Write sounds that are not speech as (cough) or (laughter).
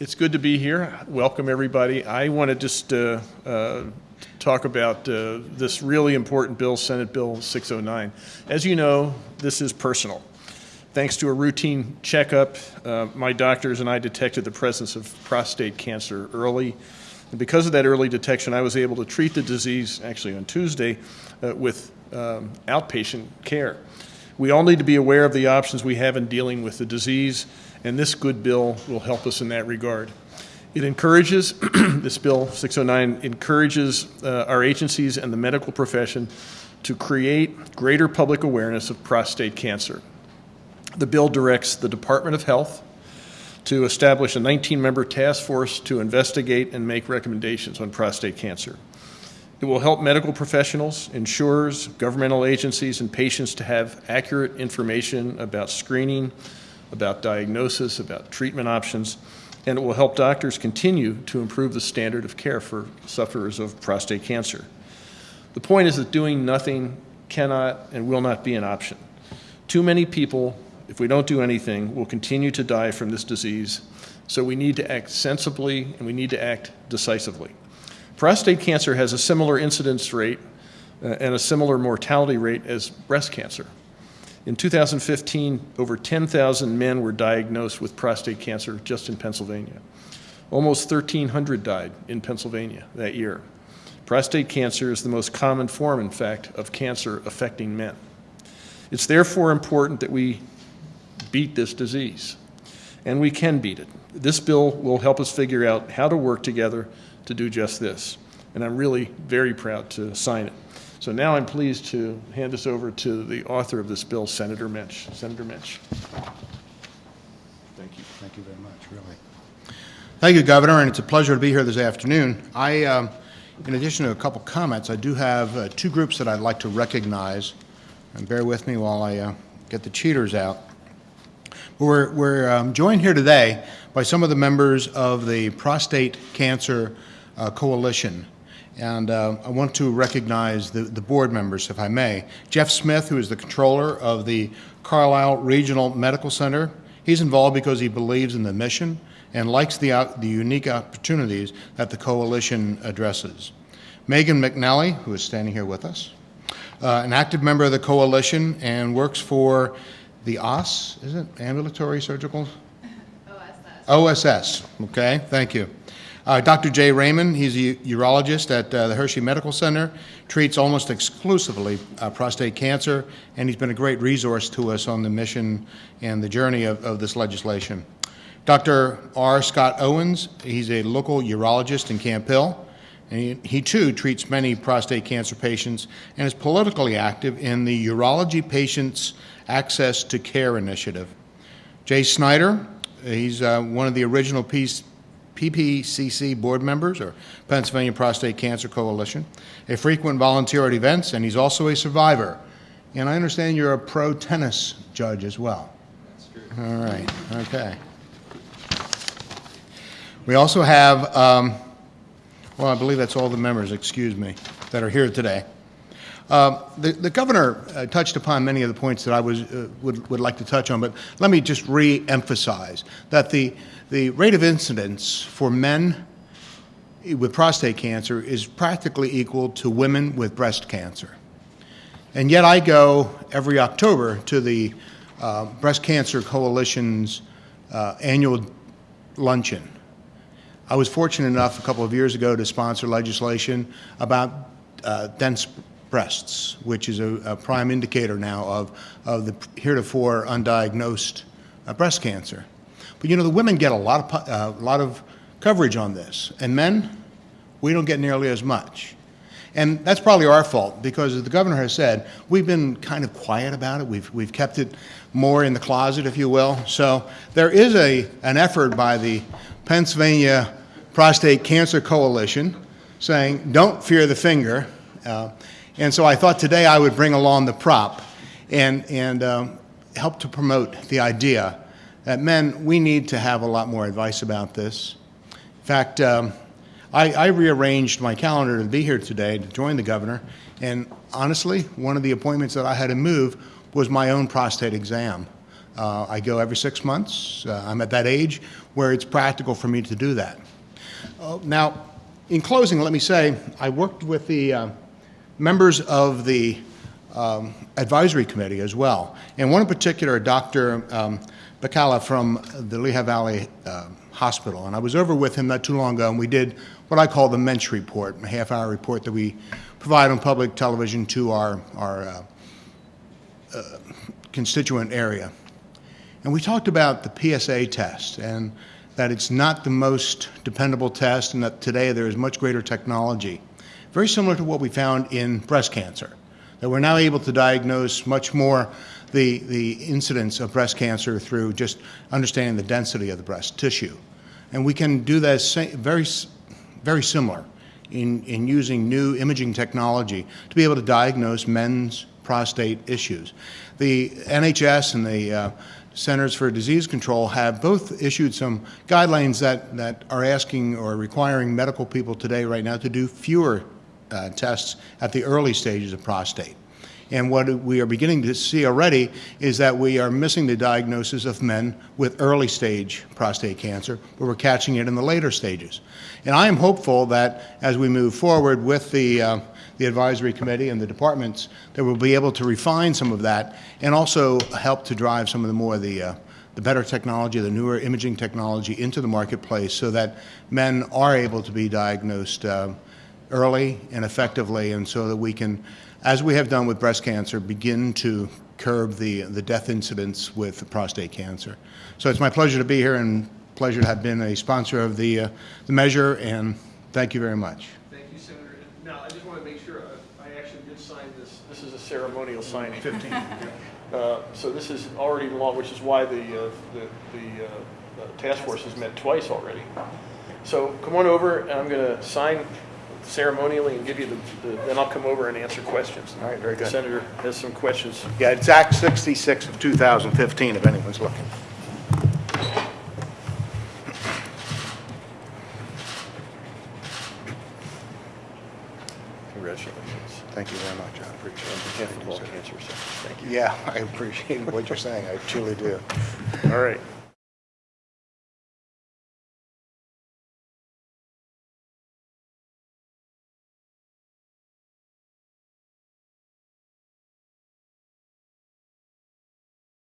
It's good to be here. Welcome, everybody. I want to just uh, uh, talk about uh, this really important bill, Senate Bill 609. As you know, this is personal. Thanks to a routine checkup, uh, my doctors and I detected the presence of prostate cancer early. And because of that early detection, I was able to treat the disease, actually on Tuesday, uh, with um, outpatient care. We all need to be aware of the options we have in dealing with the disease, and this good bill will help us in that regard. It encourages, (clears throat) this bill 609 encourages uh, our agencies and the medical profession to create greater public awareness of prostate cancer. The bill directs the Department of Health to establish a 19-member task force to investigate and make recommendations on prostate cancer. It will help medical professionals, insurers, governmental agencies, and patients to have accurate information about screening, about diagnosis, about treatment options, and it will help doctors continue to improve the standard of care for sufferers of prostate cancer. The point is that doing nothing cannot and will not be an option. Too many people, if we don't do anything, will continue to die from this disease, so we need to act sensibly and we need to act decisively. Prostate cancer has a similar incidence rate uh, and a similar mortality rate as breast cancer. In 2015, over 10,000 men were diagnosed with prostate cancer just in Pennsylvania. Almost 1,300 died in Pennsylvania that year. Prostate cancer is the most common form, in fact, of cancer affecting men. It's therefore important that we beat this disease, and we can beat it. This bill will help us figure out how to work together to do just this, and I'm really very proud to sign it. So now I'm pleased to hand this over to the author of this bill, Senator Mensch. Senator Mensch. Thank you. Thank you very much, really. Thank you, Governor, and it's a pleasure to be here this afternoon. I, um, in addition to a couple comments, I do have uh, two groups that I'd like to recognize. And bear with me while I uh, get the cheaters out. We're, we're um, joined here today by some of the members of the Prostate Cancer uh, Coalition. And uh, I want to recognize the, the board members, if I may. Jeff Smith, who is the controller of the Carlisle Regional Medical Center. He's involved because he believes in the mission and likes the, uh, the unique opportunities that the coalition addresses. Megan McNally, who is standing here with us, uh, an active member of the coalition and works for the OSS, is it? Ambulatory Surgical? OSS. OSS, okay, thank you. Uh, Dr. Jay Raman, he's a urologist at uh, the Hershey Medical Center, treats almost exclusively uh, prostate cancer, and he's been a great resource to us on the mission and the journey of, of this legislation. Dr. R. Scott Owens, he's a local urologist in Camp Hill, and he, he too treats many prostate cancer patients and is politically active in the Urology Patients Access to Care Initiative. Jay Snyder, he's uh, one of the original piece, PPCC board members, or Pennsylvania Prostate Cancer Coalition, a frequent volunteer at events, and he's also a survivor. And I understand you're a pro tennis judge as well. That's true. All right, okay. We also have, um, well, I believe that's all the members, excuse me, that are here today. Uh, the, the, governor uh, touched upon many of the points that I was, uh, would, would like to touch on, but let me just re-emphasize that the, the rate of incidence for men with prostate cancer is practically equal to women with breast cancer. And yet I go every October to the uh, Breast Cancer Coalition's uh, annual luncheon. I was fortunate enough a couple of years ago to sponsor legislation about uh, dense breasts, which is a, a, prime indicator now of, of the heretofore undiagnosed uh, breast cancer. But you know, the women get a lot of, uh, a lot of coverage on this, and men, we don't get nearly as much. And that's probably our fault because, as the governor has said, we've been kind of quiet about it. We've, we've kept it more in the closet, if you will. So there is a, an effort by the Pennsylvania Prostate Cancer Coalition saying, don't fear the finger. Uh, and so I thought today I would bring along the prop and, and um, help to promote the idea that men, we need to have a lot more advice about this. In fact, um, I, I, rearranged my calendar to be here today to join the governor, and honestly, one of the appointments that I had to move was my own prostate exam. Uh, I go every six months. Uh, I'm at that age where it's practical for me to do that. Uh, Now, in closing, let me say, I worked with the uh, members of the um, advisory committee as well, and one in particular, Dr. um, Baccala from the Lehigh Valley uh, Hospital, and I was over with him not too long ago, and we did what I call the Mensch Report, a half-hour report that we provide on public television to our, our uh, uh, constituent area. And we talked about the PSA test and that it's not the most dependable test and that today there is much greater technology, very similar to what we found in breast cancer, that we're now able to diagnose much more the, the incidence of breast cancer through just understanding the density of the breast tissue. And we can do that very, very similar in, in using new imaging technology to be able to diagnose men's prostate issues. The NHS and the uh, Centers for Disease Control have both issued some guidelines that, that are asking or requiring medical people today, right now, to do fewer uh, tests at the early stages of prostate. And what we are beginning to see already is that we are missing the diagnosis of men with early stage prostate cancer, but we're catching it in the later stages. And I am hopeful that as we move forward with the, uh, the advisory committee and the departments, that we'll be able to refine some of that and also help to drive some of the more the, uh, the better technology, the newer imaging technology into the marketplace so that men are able to be diagnosed uh, early and effectively, and so that we can, as we have done with breast cancer, begin to curb the, the death incidence with prostate cancer. So it's my pleasure to be here and pleasure to have been a sponsor of the, uh, the measure, and thank you very much. Thank you, Senator. Now, I just want to make sure, uh, I actually did sign this, this is a ceremonial signing. (laughs) 15. So this is already law, which is why the, uh, the the uh, uh, task force has met twice already. So come on over, and I'm going to sign ceremonially and give you the- the, then I'll come over and answer questions. All right, very good. Senator has some questions. Yeah, it's Act 66 of 2015, if anyone's looking. Congratulations. Thank you very much, I appreciate On it. behalf of all cancer centers, thank you. Yeah, (laughs) I appreciate what you're saying, I truly do. All right.